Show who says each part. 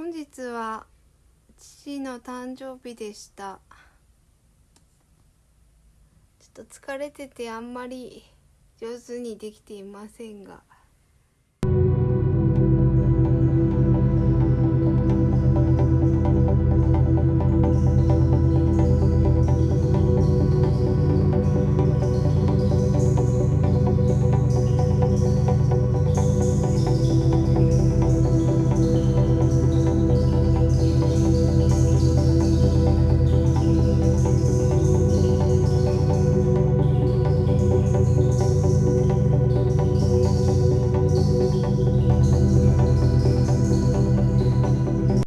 Speaker 1: 本日は父の誕生日でした。ちょっと疲れててあんまり上手にできていませんが。